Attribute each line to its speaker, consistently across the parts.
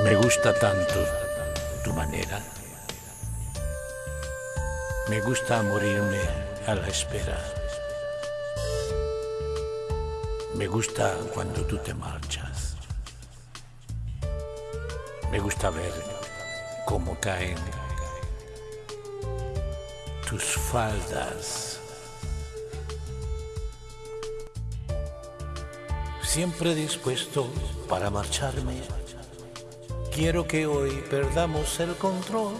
Speaker 1: Me gusta tanto tu manera. Me gusta morirme a la espera. Me gusta cuando tú te marchas. Me gusta ver cómo caen tus faldas. Siempre dispuesto para marcharme Quiero que hoy perdamos el control.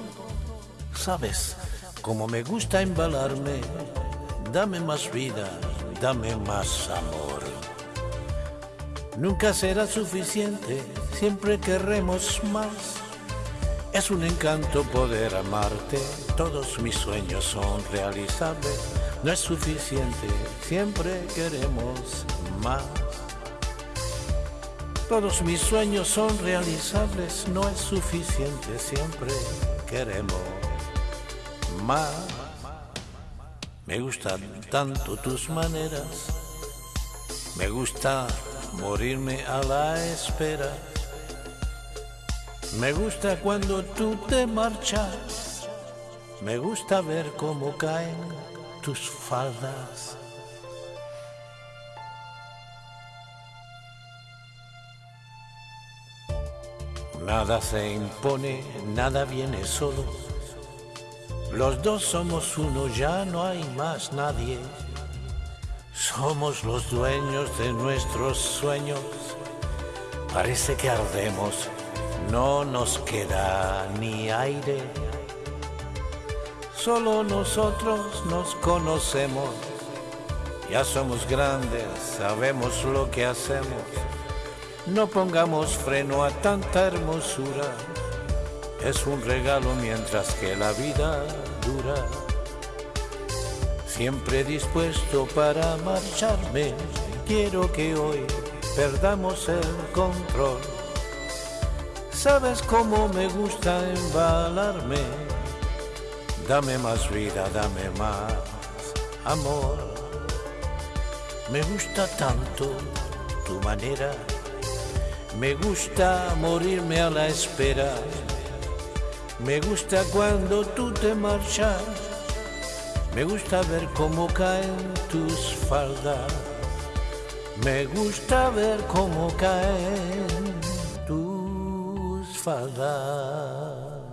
Speaker 1: Sabes, como me gusta embalarme, dame más vida, dame más amor. Nunca será suficiente, siempre querremos más. Es un encanto poder amarte, todos mis sueños son realizables. No es suficiente, siempre queremos más. Todos mis sueños son realizables, no es suficiente, siempre queremos más. Me gustan tanto tus maneras, me gusta morirme a la espera. Me gusta cuando tú te marchas, me gusta ver cómo caen tus faldas. Nada se impone, nada viene solo. Los dos somos uno, ya no hay más nadie. Somos los dueños de nuestros sueños. Parece que ardemos, no nos queda ni aire. Solo nosotros nos conocemos. Ya somos grandes, sabemos lo que hacemos. No pongamos freno a tanta hermosura, es un regalo mientras que la vida dura. Siempre dispuesto para marcharme, quiero que hoy perdamos el control. Sabes cómo me gusta embalarme, dame más vida, dame más amor. Me gusta tanto tu manera me gusta morirme a la espera. Me gusta cuando tú te marchas. Me gusta ver cómo caen tus faldas. Me gusta ver cómo caen tus faldas.